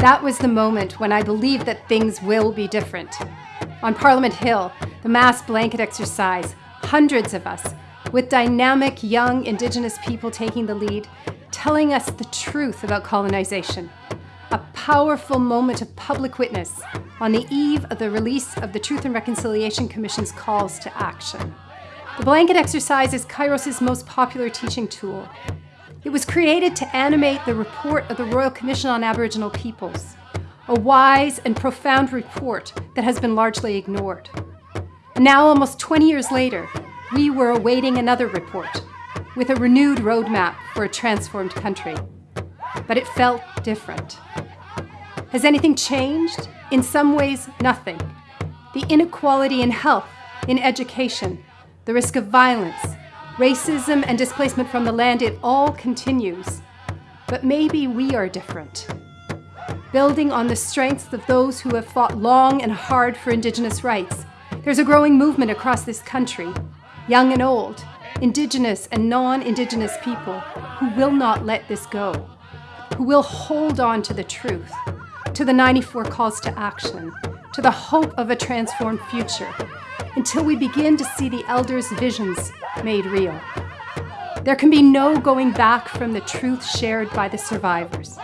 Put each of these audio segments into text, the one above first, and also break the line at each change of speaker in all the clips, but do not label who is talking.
That was the moment when I believed that things will be different. On Parliament Hill, the mass blanket exercise, hundreds of us, with dynamic young Indigenous people taking the lead, telling us the truth about colonization. A powerful moment of public witness on the eve of the release of the Truth and Reconciliation Commission's calls to action. The blanket exercise is Kairos' most popular teaching tool. It was created to animate the report of the Royal Commission on Aboriginal Peoples, a wise and profound report that has been largely ignored. Now, almost 20 years later, we were awaiting another report with a renewed roadmap for a transformed country. But it felt different. Has anything changed? In some ways, nothing. The inequality in health, in education, the risk of violence, racism and displacement from the land, it all continues. But maybe we are different. Building on the strengths of those who have fought long and hard for Indigenous rights, there's a growing movement across this country, young and old, Indigenous and non-Indigenous people who will not let this go, who will hold on to the truth, to the 94 calls to action, to the hope of a transformed future, until we begin to see the elders' visions made real. There can be no going back from the truth shared by the survivors.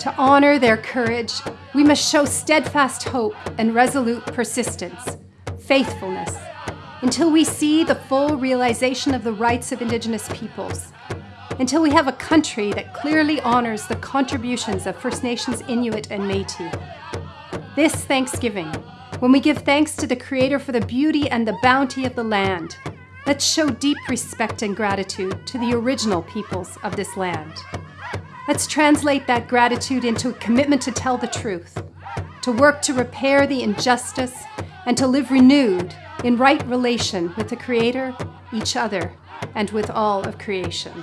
To honor their courage, we must show steadfast hope and resolute persistence, faithfulness, until we see the full realization of the rights of Indigenous peoples, until we have a country that clearly honors the contributions of First Nations Inuit and Métis. This Thanksgiving, when we give thanks to the Creator for the beauty and the bounty of the land, let's show deep respect and gratitude to the original peoples of this land. Let's translate that gratitude into a commitment to tell the truth, to work to repair the injustice, and to live renewed in right relation with the Creator, each other, and with all of creation.